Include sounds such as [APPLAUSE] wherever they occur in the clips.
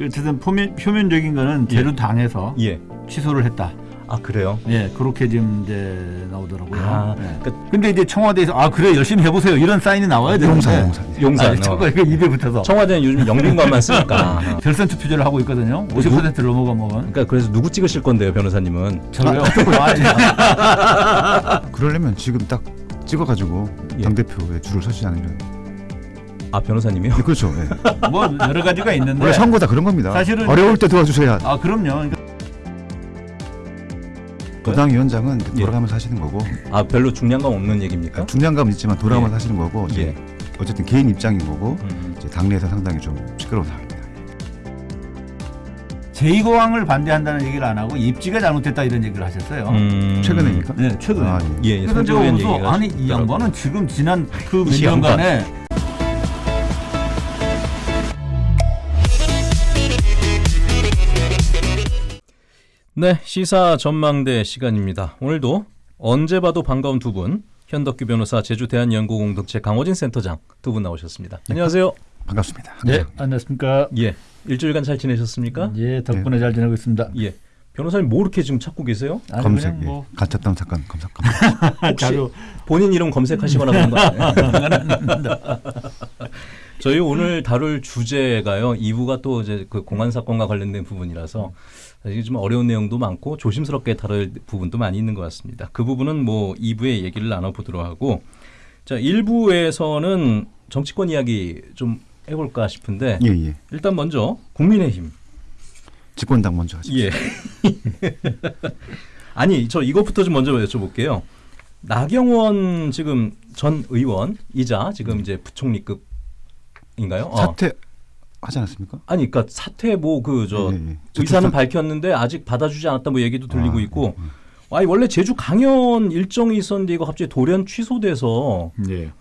그 어쨌든 표면, 표면적인 거는 예. 제주 당에서 예. 취소를 했다. 아 그래요? 예, 그렇게 지금 이제 나오더라고요. 아, 예. 그러니까 근데 이제 청와대에서 아 그래 열심히 해보세요 이런 사인이 나와야 되는데 용산, 용산. 용산. 아니, 저거 이거 입에 붙어서 청와대는 요즘 영빈관만 쓰니까. [LAUGHS] 결선 투표제를 하고 있거든요. 50% 넘어가면 그러니까 그래서 누구 찍으실 건데요, 변호사님은? 저요. [LAUGHS] 그러려면 지금 딱 찍어가지고 예. 당 대표에 줄을 서지 않으면 아 변호사님이요? 네, 그렇죠. 예. [LAUGHS] 뭐 여러 가지가 있는데 원래 선거 다 그런 겁니다. 사실은 어려울 때 도와주셔야 아 그럼요. 그러니까 도당 위원장은 예. 돌아가면서 하시는 거고 아 별로 중량감 없는 얘기입니까? 중량감은 있지만 돌아가면서 예. 하시는 거고 예. 어쨌든 개인 입장인 거고 음. 이제 당내에서 상당히 좀 시끄러운 상황입니다. 제2고왕을 반대한다는 얘기를 안 하고 입지가 잘못됐다 이런 얘기를 하셨어요. 음. 최근에입니까? 네, 최근에. 아, 예. 예, 예. 그래서 제가 보면서 아니 이. 양반은 지금 지난 그 몇. 년간에 네, 시사 전망대 시간입니다. 오늘도 언제 봐도 반가운 두 분, 현덕규 변호사, 제주 대한연구공동체 강호진 센터장 두 분 나오셨습니다. 안녕하세요. 반갑습니다. 네, 항상. 안녕하십니까? 예, 일주일간 잘 지내셨습니까? 예, 덕분에 잘 지내고 있습니다. 예. 변호사님 뭐 이렇게 지금 찾고 계세요? 아니, 검색, 그냥 뭐 예. 가짜다운 사건 검색. 검색. [LAUGHS] 혹시 자료 본인 이름 검색하시거나 그런 거 아니에요? [LAUGHS] 저희 오늘 다룰 주제가요. 2부가 또 이제 그 공안 사건과 관련된 부분이라서 이게 좀 어려운 내용도 많고 조심스럽게 다룰 부분도 많이 있는 것 같습니다. 그 부분은 뭐 2부에 얘기를 나눠보도록 하고 자 1부에서는 정치권 이야기 좀 해볼까 싶은데 예, 예. 일단 먼저 국민의힘 집권당 먼저 하죠. 예. [LAUGHS] 아니 저 이것부터 좀 먼저 여쭤볼게요. 나경원 지금 전 의원이자 지금 이제 부총리급 인가요? 어. 사퇴 하지 않았습니까? 아니 그러니까 사퇴 뭐 그저 예, 예. 의사는 밝혔는데 아직 받아주지 않았다 뭐 얘기도 들리고 아, 있고 예, 예. 아니 원래 제주 강연 일정이 있었는데 이거 갑자기 돌연 취소돼서 예.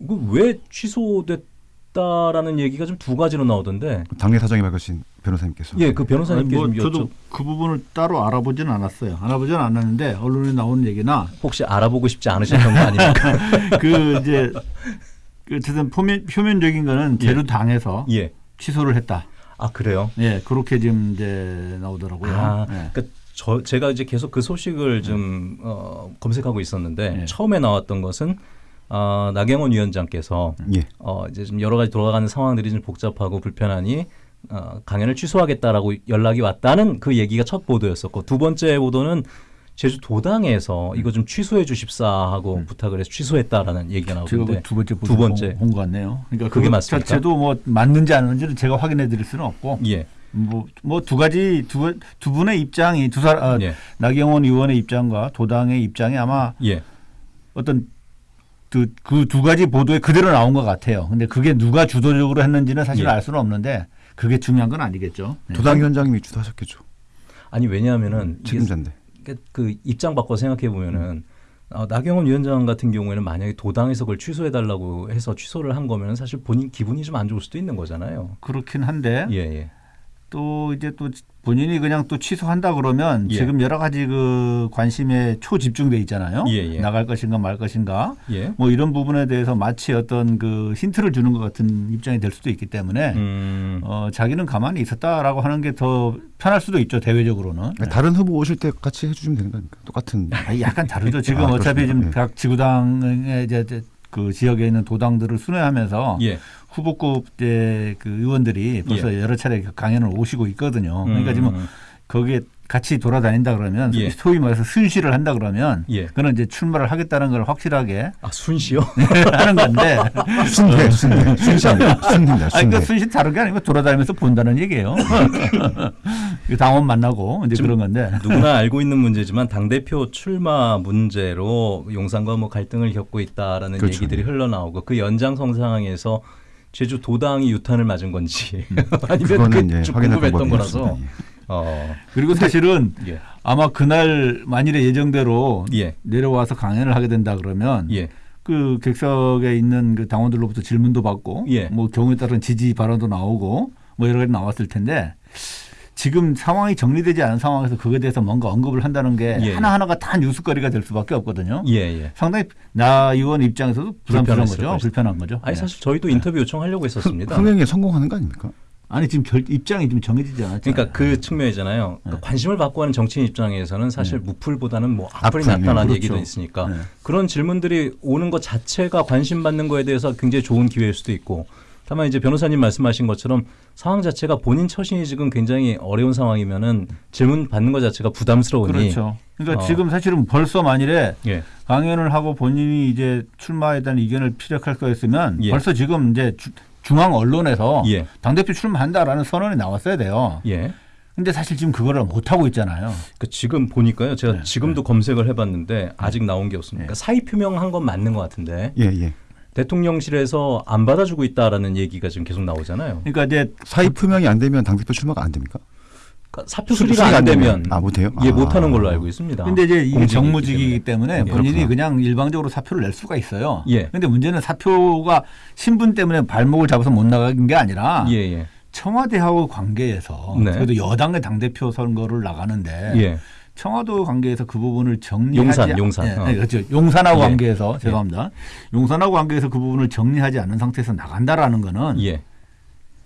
이거 왜 취소됐다라는 얘기가 좀 두 가지로 나오던데 당내 사정이 밝으신 변호사님께서 예 그 변호사님께 아니, 뭐좀 저도 여쭤 그 부분을 따로 알아보지는 않았어요. 알아보지는 않았는데 언론에 나오는 얘기나 혹시 알아보고 싶지 않으셨던 거 아닙니까? [LAUGHS] 그 이제 그 어쨌든 표면 표면적인 거는 예. 제주 당에서 예. 취소를 했다. 아 그래요? 예, 그렇게 지금 이제 나오더라고요. 아, 예. 그러니까 저 제가 이제 계속 그 소식을 좀 어, 검색하고 있었는데 네. 처음에 나왔던 것은 어, 나경원 위원장께서 예. 어, 이제 좀 여러 가지 돌아가는 상황들이 좀 복잡하고 불편하니 어, 강연을 취소하겠다라고 연락이 왔다는 그 얘기가 첫 보도였었고 두 번째 보도는 제주 도당에서 이거 좀 취소해 주십사 하고 부탁을 해서 취소했다라는 얘기가 음. 나오는데 그두 번째 두 번째. 본 것 같네요. 그러니까 그게 그거 맞습니까? 자체도 뭐 맞는지 안 맞는지는 제가 확인해 드릴 수는 없고 예, 뭐뭐두 가지 두, 두 분의 입장이 두 사람 아, 예, 나경원 의원의 입장과 도당의 입장이 아마 예. 어떤 그두 가지 보도에 그대로 나온 것 같아요. 근데 그게 누가 주도적으로 했는지는 사실 예. 알 수는 없는데 그게 중요한 건 아니겠죠. 네. 도당 위원장님이 주도하셨겠죠. 아니 왜냐하면은 책임자인데. 그- 그 입장 바꿔 생각해 보면은 어, 나경원 위원장 같은 경우에는 만약에 도당에서 그걸 취소해 달라고 해서 취소를 한 거면 사실 본인 기분이 좀 안 좋을 수도 있는 거잖아요. 그렇긴 한데 예, 예. 또 이제 또 본인이 그냥 또 취소한다 그러면 예. 지금 여러 가지 그 관심에 초집중돼 있잖아요. 예, 예. 나갈 것인가 말 것인가 예. 뭐 이런 부분에 대해서 마치 어떤 그 힌트를 주는 것 같은 입장이 될 수도 있기 때문에 음. 어, 자기는 가만히 있었다라고 하는 게 더 편할 수도 있죠 대외적으로는. 그러니까 다른 후보 오실 때 같이 해주시면 되는 거 아닙니까? 똑같은. 아니, 약간 다르죠. [LAUGHS] 지금 아, 어차피 지금 그렇습니까? 각 지구당의 이제 이제 그 지역에 있는 도당들을 순회하면서 예. 후보급 이제 그 의원들이 벌써 여러 차례 강연을 오시고 있거든요. 그러니까 지금 음. 거기에 같이 돌아다닌다 그러면 예. 소위 말해서 순시를 한다 그러면 예. 그는 이제 출마를 하겠다는 걸 확실하게 아 순시요? [LAUGHS] 하는 건데 순회, 순회, 순시 아니에요. 순회입니다. 아니 그 순회. 순시 다른 게 아니고 돌아다니면서 본다는 얘기예요. [LAUGHS] 그 당원 만나고 이제 그런 건데 누구나 [LAUGHS] 알고 있는 문제지만 당 대표 출마 문제로 용산과 뭐 갈등을 겪고 있다라는 그렇죠. 얘기들이 흘러나오고 그 연장성 상황에서 제주 도당이 유탄을 맞은 건지 [LAUGHS] 아니면 그거는 그게 예, 궁금했던 거라서. 예. 어, 그리고 사실은 예, 아마 그날 만일에 예정대로 예, 내려와서 강연을 하게 된다 그러면 예, 그 객석에 있는 그 당원들로부터 질문도 받고 예. 뭐 경우에 따른 지지 발언도 나오고 뭐 여러 가지 나왔을 텐데 지금 상황이 정리되지 않은 상황에서 그거에 대해서 뭔가 언급을 한다는 게 예. 하나하나가 다 뉴스거리가 될 수밖에 없거든요. 예, 예. 상당히 나 의원 입장에서도 부담스러운 거죠. 것이다. 불편한 거죠. 아니 네. 사실 저희도 인터뷰 요청하려고 했었습니다. 흥행에 성공하는 거 아닙니까? 아니 지금 결, 입장이 좀 정해지지 않았잖아요. 그러니까 그 측면이잖아요. 그러니까 네. 관심을 받고 하는 정치인 입장에서는 사실 네. 무풀보다는 뭐 악플이 악플, 낫다는 네, 얘기도 그렇죠. 있으니까 네. 그런 질문들이 오는 것 자체가 관심 받는 거에 대해서 굉장히 좋은 기회일 수도 있고 다만 이제 변호사님 말씀하신 것처럼 상황 자체가 본인 처신이 지금 굉장히 어려운 상황이면은 질문 받는 것 자체가 부담스러우니 그렇죠. 그러니까 어. 지금 사실은 벌써 만일에 예. 강연을 하고 본인이 이제 출마에 대한 의견을 피력할 거였으면 예. 벌써 지금 이제 주- 중앙 언론에서 예. 당대표 출마한다라는 선언이 나왔어야 돼요. 예. 근데 사실 지금 그거를 못 하고 있잖아요. 그 지금 보니까요. 제가 네, 지금도 검색을 해봤는데 아직 나온 게 없습니다. 네. 그러니까 사의 표명한 건 맞는 것 같은데 예, 예. 대통령실에서 안 받아주고 있다라는 얘기가 지금 계속 나오잖아요. 그러니까 이제 사의 표명이 안 되면 당대표 출마가 안 됩니까? 그러니까 사표 수- 수리가 안안 되면. 아, 못해요? 예, 아. 못하는 걸로 알고 있습니다. 근데 이제 이게 공직이기 정무직이기 때문에 예. 본인이 그렇구나. 그냥 일방적으로 사표를 낼 수가 있어요. 예. 근데 문제는 사표가 신분 때문에 발목을 잡아서 못 나가는 게 아니라 예, 예. 청와대하고 관계에서 네. 그래도 여당의 당대표 선거를 나가는데 예. 청와대 관계에서 그 부분을 정리하지 용산, 않- 용산. 예, 어. 네, 그렇죠. 용산하고 예. 관계에서 죄송합니다. 용산하고 관계에서 그 부분을 정리하지 않는 상태에서 나간다라는 거는 예.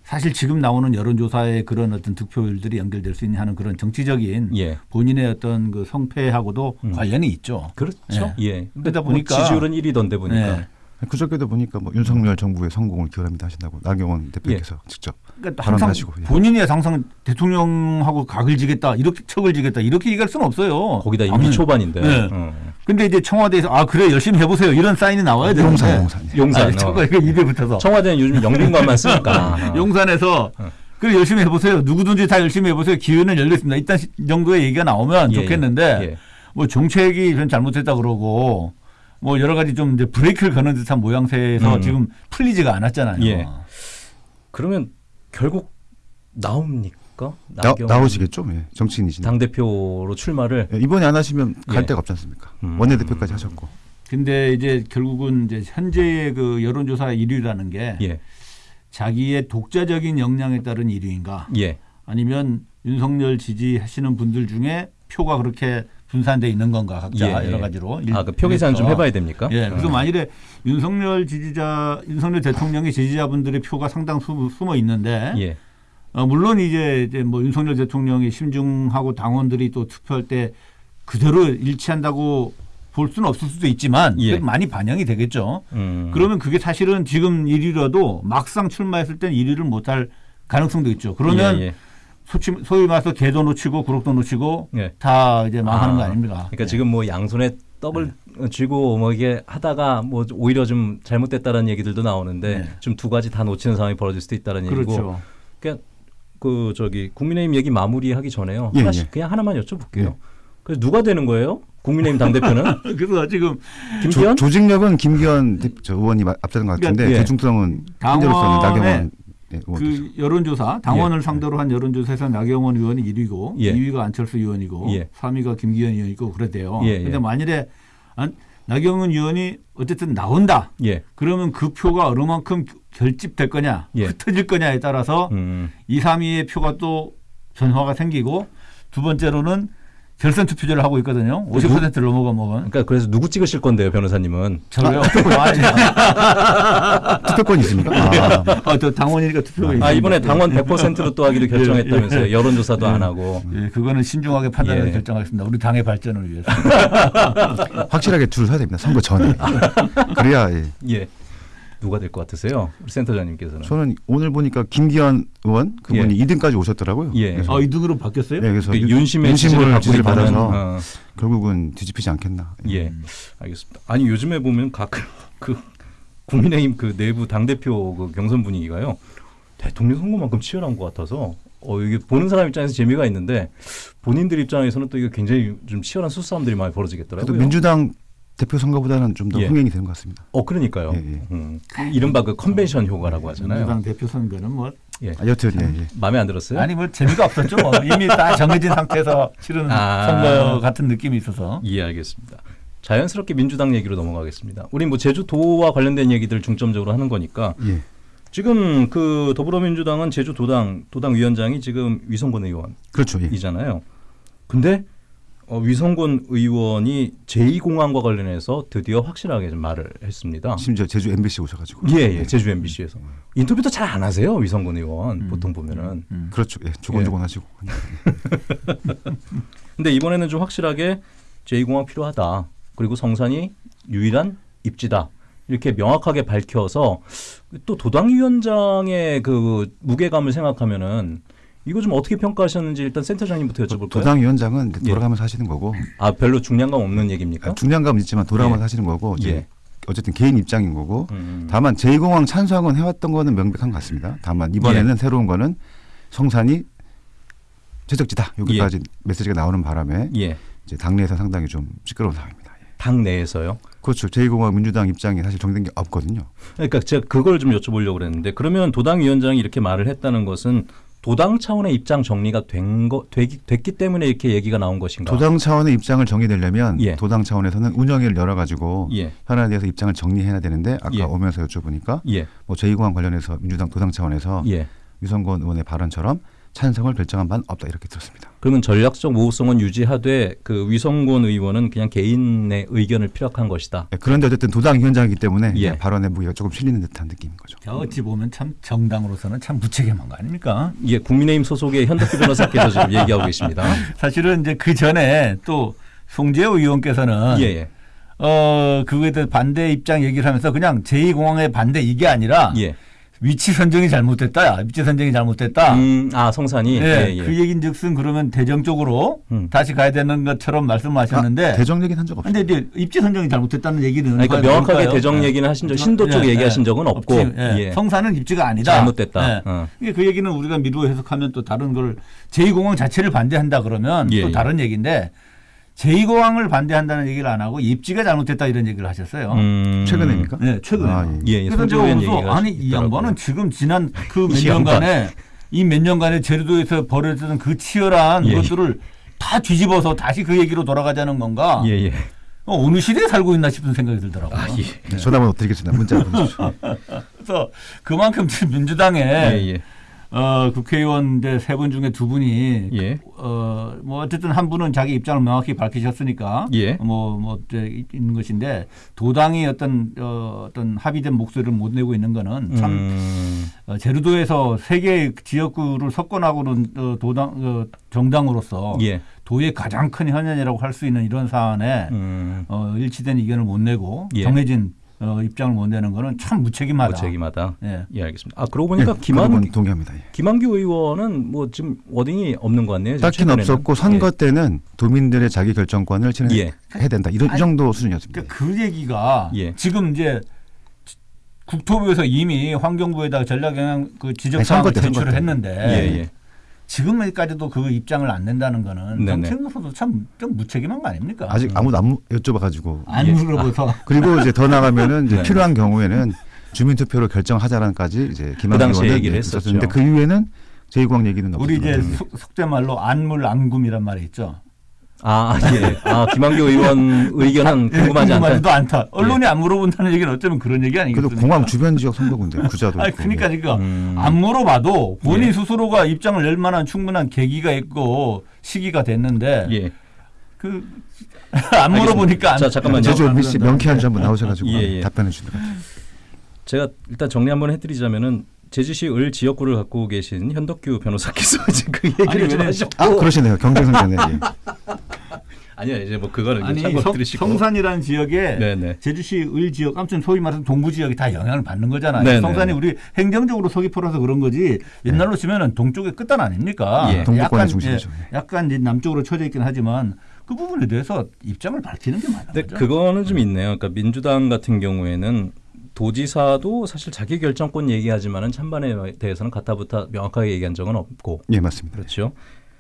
사실 지금 나오는 여론조사의 그런 어떤 득표율들이 연결될 수 있는 하는 그런 정치적인 예. 본인의 어떤 그 성패하고도 음. 관련이 있죠. 그렇죠. 예. 근데 그러다 뭐 보니까- 지지율은 1위던데 보니까. 네. 그저께도 보니까 뭐 윤석열 정부의 성공을 기원합니다 하신다고 나경원 대표께서 직접 그러니까 항상 발언하시고, 예. 본인이 항상 대통령하고 각을 지겠다 이렇게 척을 지겠다 이렇게 얘기할 수는 없어요. 거기다 임기 초반인데. 네. 어. 근데 이제 청와대에서 아 그래 열심히 해보세요 이런 사인이 나와야 되는데 용산, 용산. 예. 용산. 아니, 어. 저거 이거 입에 붙어서 청와대는 요즘 영빈관만 쓰니까. [LAUGHS] 어. 용산에서 그래 열심히 해보세요 누구든지 다 열심히 해보세요 기회는 열려 있습니다. 일단 정도의 얘기가 나오면 예, 좋겠는데 예. 뭐 정책이 좀 잘못됐다 그러고 뭐 여러 가지 좀 이제 브레이크를 거는 듯한 모양새에서 음. 지금 풀리지가 않았잖아요. 예. 그러면 결국 나옵니까? 나, 나오시겠죠? 예. 정치인이신데. 당 대표로 출마를 예, 이번에 안 하시면 갈 예. 데가 없지 않습니까? 음. 원내대표까지 하셨고. 근데 이제 결국은 이제 현재의 그 여론조사 1위라는 게 예. 자기의 독자적인 역량에 따른 1위인가 예. 아니면 윤석열 지지하시는 분들 중에 표가 그렇게 분산돼 있는 건가 각자 예, 예. 여러 가지로 아, 그표 계산 좀 해봐야 됩니까? 예, 그래서 어. 만일에 윤석열 지지자, 윤석열 대통령의 지지자분들의 표가 상당 수 숨어 있는데, 예. 어, 물론 이제, 이제 뭐 윤석열 대통령이 심중하고 당원들이 또 투표할 때 그대로 일치한다고 볼 수는 없을 수도 있지만, 예. 많이 반영이 되겠죠. 음. 그러면 그게 사실은 지금 1위라도 막상 출마했을 땐 1위를 못할 가능성도 있죠. 그러면 예, 예. 소치, 소위 말해서 개도 놓치고 구록도 놓치고 예. 다 이제 망하는 아, 거 아닙니까? 그러니까 예. 지금 뭐 양손에 떡을 쥐고 뭐 이게 하다가 뭐 오히려 좀 잘못됐다는 얘기들도 나오는데 네. 좀두 가지 다 놓치는 상황이 벌어질 수도 있다는 얘기고 그렇죠. 그러니까 그 저기 국민의힘 얘기 마무리하기 전에요 예, 하나씩 예. 그냥 하나만 여쭤볼게요. 예. 그래서 누가 되는 거예요? 국민의힘 당 대표는 [LAUGHS] 그래서 지금 김기현? 조, 조직력은 김기현 저 의원이 마- 앞서는 것 같은데 그러니까, 예. 대중성은 현재로서는 당원의 나경원 예, 되죠. 그 여론조사 당원을 예. 상대로 한 여론조사에서 나경원 의원이 1위고 예. 2위가 안철수 의원이고 예. 3위가 김기현 의원이고 그랬대요. 예, 예. 그런데 만일에 안, 나경원 의원이 어쨌든 나온다. 예. 그러면 그 표가 어느 만큼 결집될 거냐, 예. 흩어질 거냐에 따라서 음. 2, 3위의 표가 또 변화가 생기고 두 번째로는 결선 투표제를 하고 있거든요. 50%를 넘어가면 그러니까 그래서 누구 찍으실 건데요, 변호사님은? 저요. [LAUGHS] [LAUGHS] 투표권이 있습니까? 아, 아, 또 당원이니까 투표가 아 이번에. 당원 100%로 또 하기로 결정했다면서요. 예. 여론조사도 안 하고. 예, 그거는 신중하게 판단해서 예. 결정하겠습니다. 우리 당의 발전을 위해서. [LAUGHS] 확실하게 줄을 서야 됩니다. 선거 전에. 그래야 예. 예. 누가 될 것 같으세요? 우리 센터장님께서는. 저는 오늘 보니까 김기현 의원 그분이 예. 2등까지 오셨더라고요. 예. 그래서 아, 이등으로 바뀌었어요? 네, 그래서 그 윤- 윤심의 윤심을 지지를. 받아서 어. 결국은 뒤집히지 않겠나. 예, 알겠습니다. 아니 요즘에 보면 가끔 그 국민의힘 그 내부 당 대표 그 경선 분위기가요 대통령 선거만큼 치열한 것 같아서 어 이게 보는 사람 입장에서 재미가 있는데 본인들 입장에서는 또 이게 굉장히 좀 치열한 수싸움들이 많이 벌어지겠더라고요. 민주당 대표 선거보다는 좀더 예. 흥행이 되는 것 같습니다. 어 그러니까요. 예, 예. 음, 이른바 그 컨벤션 효과라고 하잖아요. 민주당 대표 선거는 뭐 예, 아, 여튼 예, 예. 마음에 안 들었어요? 아니 뭐 재미가 없었죠. 뭐. [LAUGHS] 이미 다 정해진 상태에서 치르는 아. 선거 같은 느낌이 있어서. 예, 알겠습니다. 자연스럽게 민주당 얘기로 넘어가겠습니다. 우리 뭐 제주도와 관련된 얘기들 중점적으로 하는 거니까 예. 지금 그 더불어민주당은 제주도당 도당 위원장이 지금 위성권 의원 그렇죠. 예. 이잖아요. 근데 어, 위성군 의원이 제2공항과 관련해서 드디어 확실하게 좀 말을 했습니다. 심지어 제주 MBC 오셔가지고. 예, 예, 제주 MBC에서 인터뷰도 잘 안 하세요 위성군 의원 보통 보면은. 음. 그렇죠. 예, 조곤조곤하시고. [LAUGHS] 근데 이번에는 좀 확실하게 제2공항 필요하다. 그리고 성산이 유일한 입지다. 이렇게 명확하게 밝혀서 또 도당위원장의 그 무게감을 생각하면은 이거 좀 어떻게 평가하셨는지 일단 센터장님부터 여쭤볼까요? 도당 위원장은 이제 예. 돌아가면서 하시는 거고 아 별로 중량감 없는 얘기입니까? 아, 중량감은 있지만 돌아가면서 예. 하시는 거고 예. 어쨌든 개인 입장인 거고 음. 다만 제2공항 찬성은 해왔던 거는 명백한 것 같습니다. 다만 이번에는 새로운 거는 성산이 최적지다 여기까지 메시지가 나오는 바람에 예. 이제 당내에서 상당히 좀 시끄러운 상황입니다. 예. 당 내에서요. 그렇죠. 제2공항 민주당 입장이 사실 정된 게 없거든요. 그러니까 제가 그걸 좀 여쭤보려고 그랬는데 그러면 도당 위원장이 이렇게 말을 했다는 것은 도당 차원의 입장 정리가 된 거 되기, 됐기 때문에 이렇게 얘기가 나온 것인가? 도당 차원의 입장을 정의되려면 예. 도당 차원에서는 운영위를 열어가지고 예. 현안에 대해서 입장을 정리해야 되는데 아까 예. 오면서 여쭤보니까 예. 뭐 제2공항 관련해서 민주당 도당 차원에서 예. 유성권 의원의 발언처럼 찬성을 결정한 바는 없다 이렇게 들었습니다. 그러면 전략적 모호성은 유지하되 그 위성곤 의원은 그냥 개인의 의견을 피력한 것이다. 예, 그런데 어쨌든 도당 위원장이기 때문에 예. 발언의 무게가 조금 실리는 듯한 느낌인 거죠. 자, 어찌 보면 참 정당으로서는 참 무책임한 거 아닙니까? 이게 국민의힘 소속의 현덕규 변호사께서 지금 [LAUGHS] 얘기하고 계십니다. 사실은 이제 그 전에 또 송재호 의원께서는 예, 예. 어 그거에 대해 반대 입장 얘기를 하면서 그냥 제2공항의 반대 이게 아니라 예. 위치 선정이 잘못됐다. 위치 선정이 잘못됐다. 음, 아, 성산이. 예, 예, 예. 그 얘긴즉슨 그러면 대정적으로 음. 다시 가야 되는 것처럼 말씀하셨는데 아, 대정 얘기는 한 적 없어요. 근데 이제 입지 선정이 잘못됐다는 얘기는 아니, 그러니까? 명확하게 대정 얘기는 하신 적, 신도 쪽 예, 얘기하신 예. 적은 없고. 없지. 예. 예. 성사는 입지가 아니다. 잘못됐다. 예. 어. 이게 그 얘기는 우리가 미루어 해석하면 또 다른 걸 제2공항 자체를 반대한다 그러면 예, 또 예. 다른 얘기인데 제2공항을 반대한다는 얘기를 안 하고 입지가 잘못됐다 이런 얘기를 하셨어요. 음. 최근에니까? 네, 최근에. 아, 예. 예, 예. 그래서 제가 얘기가 아니 이 있더라고요. 양반은 지금 지난 그몇이 양반. 년간에 이 몇 년간에 제주도에서 벌어졌던 그 치열한 예, 예. 것들을 다 뒤집어서 다시 그 얘기로 돌아가자는 건가? 예, 예. 어, 어느 시대에 살고 있나 싶은 생각이 들더라고요. 아, 예. 네, 전화번호 드리겠습니다. 문자 [LAUGHS] 보내주십시오. 그래서 그만큼 지금 민주당에 예, 예. 어, 국회의원 세분 중에 두 분이 예. 어, 뭐 어쨌든 한 분은 자기 입장을 명확히 밝히셨으니까 예. 뭐, 뭐 이제 있는 것인데 도당이 어떤 어, 어떤 합의된 목소리를 못 내고 있는 거는 참 음. 어, 제주도에서 세 개의 지역구를 석권하고는 어, 도당 어, 정당으로서 예. 도의 가장 큰 현안이라고 할 수 있는 이런 사안에 음. 어, 일치된 의견을 못 내고 예. 정해진 어, 입장을 못 내는 거는 참 무책임하다. 무책임하다. 예. 예, 알겠습니다. 아, 그러고 보니까 예, 김한 그건 동의합니다. 예. 김한규 의원은 뭐 지금 워딩이 없는 것 같네요. 최근에는. 없었고 선거 때는 도민들의 자기 결정권을 진행해야 예. 된다. 이런 이 정도 수준이었습니다. 그러니까 그 얘기가 예. 지금 이제 국토부에서 이미 환경부에다가 전략영향 그 지적 아니, 사항을 제출을 때. 했는데 예, 예. 지금까지도 그 입장을 안 낸다는 거는 네네. 정책으로서도 참 좀 무책임한 거 아닙니까? 아직 아무도 안 무- 여쭤봐가지고 안 예. 물어봐서 그리고 이제 더 나가면은 이제 [LAUGHS] 네. 필요한 경우에는 주민투표로 결정하자라는까지 이제 그 김한규 당시에 의원은 얘기를 예, 했었죠. 있었는데 그 이후에는 제2공항 얘기는 우리 이제 속된 말로 안물 안금이란 말이 있죠. 아, 예. 아, 김한규 의원 의견은 예, 궁금하지 않다. 궁금하지도 않다. 언론이 안 물어본다는 얘기는 어쩌면 그런 얘기 그래도 아니겠습니까? 공항 주변 지역 선거군데 구자도 아니. 그러니까 지금 음. 안 물어봐도 본인 예. 스스로가 입장을 낼 만한 충분한 계기가 있고 시기가 됐는데 예. 그 [LAUGHS] 안 물어보니까 안 자, 잠깐만요. 제주 안 MBC 그런다. 명쾌한 한번 나오셔 가지고 예, 예. 답변해 주는 거죠. 제가 일단 정리 한번 해 드리자면은 제주시 을 지역구를 갖고 계신 현덕규 변호사께서 [LAUGHS] 이제 그 얘기를 아니, 좀 하셨고 아 그러시네요 경쟁성전에 예. 아니요 이제 뭐 그거는 아니 이제 참고 성, 들으시고 성산이라는 지역에 네네 제주시 을 지역 아무튼 소위 말해서 동부 지역이 다 영향을 받는 거잖아요. 네네. 성산이 우리 행정적으로 서귀포라서 그런 거지 옛날로 치면은 동쪽의 끝단 아닙니까? 예. 동북권의 약간, 중심이죠. 예, 약간 이제 남쪽으로 쳐져 있긴 하지만 그 부분에 대해서 입장을 밝히는 게 맞는 근데 거죠. 그거는 좀 있네요. 그러니까 민주당 같은 경우에는 도지사도 사실 자기 결정권 얘기하지만은 찬반에 대해서는 가타부타 명확하게 얘기한 적은 없고 예 맞습니다. 그렇죠.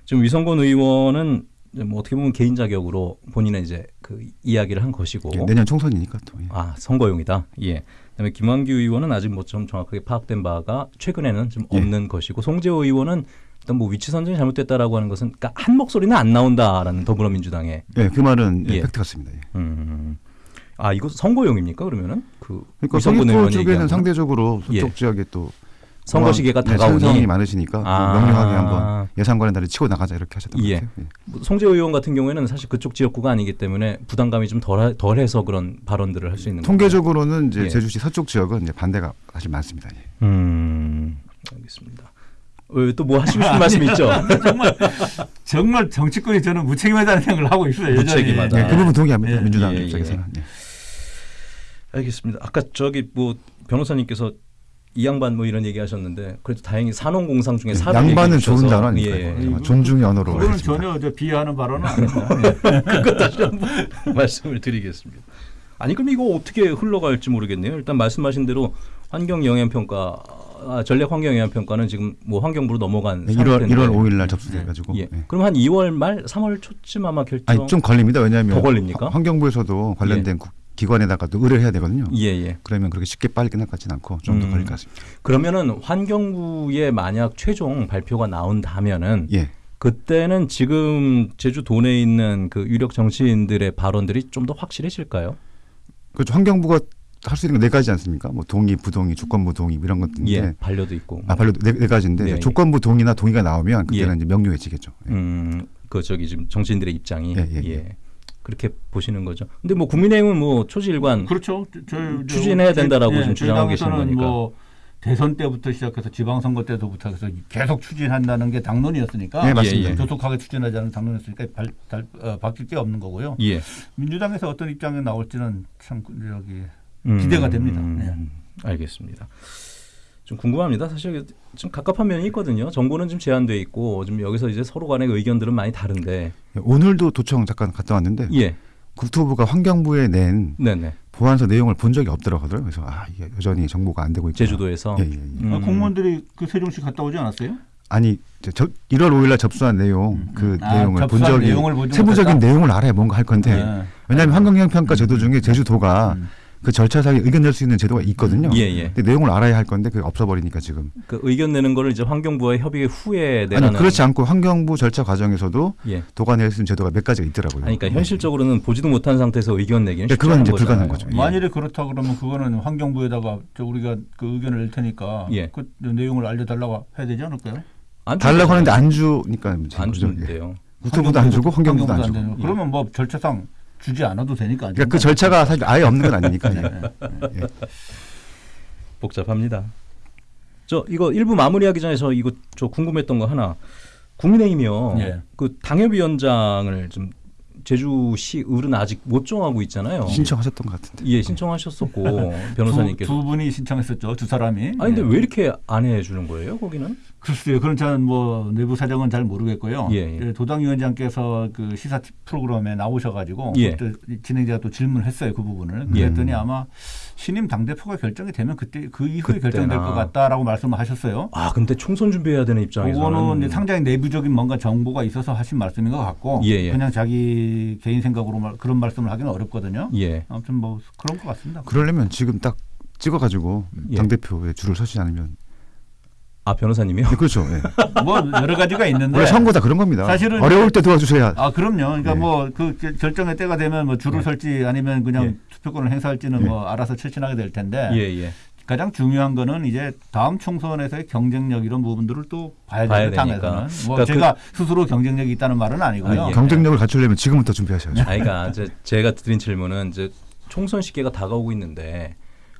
지금 위성곤 의원은 뭐 어떻게 보면 개인 자격으로 본인의 이제 그 이야기를 한 것이고 예, 내년 총선이니까 또 예. 아 선거용이다. 예. 그다음에 김한규 의원은 아직 뭐 좀 정확하게 파악된 바가 최근에는 좀 예. 없는 것이고 송재호 의원은 일단 뭐 위치 선정이 잘못됐다라고 하는 것은 그러니까 한 목소리는 안 나온다라는 더불어민주당의 예, 그 말은 예, 예. 팩트 같습니다. 예. 음. 아 이거 선거용입니까 그러면은 그 그러니까 의원이 쪽에는? 상대적으로 서쪽 예. 지역에 또 선거 뭐, 시기가 네, 다가오니 많으시니까 아. 명료하게 한번 예산관에 다리 치고 나가자 이렇게 하셨던 예. 것 같아요. 예. 뭐 송재 의원 같은 경우에는 사실 그쪽 지역구가 아니기 때문에 부담감이 좀 덜, 덜해서 그런 발언들을 할 수 있는? 통계적으로는 이제 예. 제주시 서쪽 지역은 이제 반대가 사실 많습니다. 예. 음, 알겠습니다. 또뭐 하시고 싶은 말씀 있죠? [LAUGHS] 정말 정말 정치권이 저는 무책임하다는 생각을 하고 있어요. 여전히. 무책임하다. 예, 그 부분 동의합니다. 예. 민주당 예, 예. 입장에서는. 예. 알겠습니다. 아까 저기 뭐 변호사님께서 이 양반 뭐 이런 얘기 하셨는데 그래도 다행히 산업공상 중에 예. 양반은 좋은 단어 아닙니까? 예, 이거? 존중의 언어로. 그거는 하겠습니다. 전혀 저 비하하는 발언은 아닙니다. [LAUGHS] 예. 그것 다시 한번 [LAUGHS] 말씀을 드리겠습니다. 아니 그럼 이거 어떻게 흘러갈지 모르겠네요. 일단 말씀하신 대로 환경 영향 평가 아, 전략 환경 영향 평가는 지금 뭐 환경부로 넘어간 네, 1월 상태인데 1월 5일 날 접수돼 가지고. 예. 그럼 한 2월 말 3월 초쯤 아마 결정 아니 좀 걸립니다. 왜냐하면 더 걸립니까? 환- 환경부에서도 관련된 국- 기관에다가도 의뢰를 해야 되거든요. 예, 예. 그러면 그렇게 쉽게 빨리 끝날 것 같지는 않고 좀더 음. 걸릴 것 같습니다. 그러면은 환경부에 만약 최종 발표가 나온다면은 예. 그때는 지금 제주 도내에 있는 그 유력 정치인들의 발언들이 좀 더 확실해질까요? 그렇죠. 환경부가 할 수 있는 건네 가지 않습니까? 뭐 동의, 부동의, 조건부 동의 이런 것들인데 예, 반려도 있고. 아, 발로 네, 네 가지인데 네, 예. 조건부 동의나 동의가 나오면 그때는 예. 이제 명료해지겠죠. 예. 음, 그 저기 지금 정치인들의 입장이 예, 예, 예, 그렇게 보시는 거죠. 근데 뭐 국민의힘은 뭐 초지일관 그렇죠. 저, 저, 음, 추진해야 된다라고 저희- 좀 주장하고 계시는 저희 당에서는 거니까. 뭐 대선 때부터 시작해서 지방선거 때부터 해서 계속 추진한다는 게 당론이었으니까 네, 맞습니다. 예, 예. 조속하게 추진하자는 당론이었으니까 발, 달, 어, 바뀔 게 없는 거고요. 예. 민주당에서 어떤 입장이 나올지는 참 저기 음, 기대가 됩니다. 음, 알겠습니다. 좀 궁금합니다. 사실 좀 갑갑한 면이 있거든요. 정보는 좀 제한돼 있고 좀 여기서 이제 서로 간의 의견들은 많이 다른데. 예, 오늘도 도청 잠깐 갔다 왔는데 예. 국토부가 환경부에 낸 네네. 보안서 내용을 본 적이 없더라고요. 그래서 아 이게 여전히 정보가 안 되고 있고 제주도에서. 예, 예, 예. 음. 아, 공무원들이 그 세종시 갔다 오지 않았어요? 아니 저, 저 1월 5일 날 접수한 내용 그 아, 내용을 본 적이 내용을 세부적인 못했다? 내용을 알아야 뭔가 할 건데 네. 왜냐하면 환경영향평가 제도 중에 제주도가 음. 그 절차상에 의견 낼 수 있는 제도가 있거든요. 예, 예. 근데 내용을 알아야 할 건데 그게 없어버리니까 지금. 그 의견 내는 거를 이제 환경부와 협의 후에 내라는. 아니 그렇지 않고 환경부 절차 과정에서도 예. 도가 낼 수 있는 제도가 몇 가지가 있더라고요. 아니, 그러니까 현실적으로는 보지도 못한 상태에서 의견 내기는 네, 쉽지 그건 이제. 불가능한 거죠. 예. 만일에 그렇다 그러면 그거는 환경부에다가 저 우리가 그 의견을 낼 테니까 예. 그 내용을 알려달라고 해야 되지 않을까요? 안 달라고. 하는데 안 주니까 안. 예. 주는데요. 국토부도 안 주고 환경부도 안 주고. 거. 그러면 뭐 절차상 주지 않아도 되니까. 안 그러니까 그. 절차가 사실 아예 없는 건 아니니까. 예. 예. 복잡합니다. 저 이거 일부 마무리하기 전에 저 이거 저 궁금했던 거 하나. 국민의힘이요. 예. 그 당협위원장을 좀 제주시 을은 아직 못 정하고 있잖아요. 신청하셨던 것 같은데. 예, 신청하셨었고 [LAUGHS] 변호사님께서. 두, 두 분이 신청했었죠. 두 사람이. 아니 근데 예. 왜 이렇게 안 해주는 거예요? 거기는? 글쎄요. 그런 저는 뭐 내부 사정은 잘 모르겠고요. 예, 예. 도당위원장께서 그 시사 프로그램에 나오셔가지고 예. 그때 진행자가 또 질문했어요 그 부분을. 예. 그랬더니 아마 신임 당 대표가 결정이 되면 그때 그 이후에 그때나. 결정될 것 같다라고 말씀을 하셨어요. 아 근데 총선 준비해야 되는 입장에서는. 그거는 상당히 내부적인 뭔가 정보가 있어서 하신 말씀인 것 같고 예, 예. 그냥 자기 개인 생각으로 말- 그런 말씀을 하기는 어렵거든요. 예. 아무튼 뭐 그런 것 같습니다. 그러려면 지금 딱 찍어가지고 예. 당 대표에 줄을 서지 않으면 아 변호사님이요? 네, 그렇죠. 예. [LAUGHS] 뭐 여러 가지가 있는데 원래 선거 다 그런 겁니다. 사실은 어려울 때 도와주셔야. 아 그럼요. 그러니까 예. 뭐그 결정의 때가 되면 뭐 줄을 예. 설지 아니면 그냥 예. 투표권을 행사할지는 예. 뭐 알아서 실천하게 될 텐데 예 예. 가장 중요한 거는 이제 다음 총선에서의 경쟁력 이런 부분들을 또 봐야 봐야. 되니까. 당에서는. 뭐 그러니까 제가 스스로 경쟁력이 있다는 말은 아니고요. 아, 예. 경쟁력을 갖추려면 지금부터 준비하셔야죠. 아, 그러니까 제가 드린 질문은 이제 총선 시기가 다가오고 있는데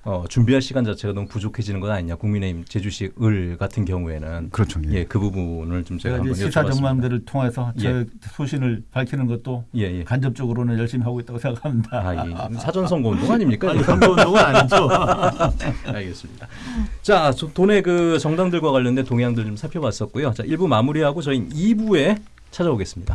어, 준비할 시간 자체가 너무 부족해지는 건 아니냐 국민의힘 제주시 을 같은 경우에는 그렇죠. 예. 예 그 부분을 좀 제가 제가 한번 시사. 정만들을 통해서 예. 제 소신을 밝히는 것도 예 예. 간접적으로는 열심히 하고 있다고 생각합니다. 아, 예. 사전 선거 운동 아닙니까? 아니 선거 운동은 아니죠. [LAUGHS] 알겠습니다. 자, 저 돈의 그 정당들과 관련된 동향들 좀 살펴봤었고요. 자, 1부 마무리하고 저희 2부에 찾아오겠습니다.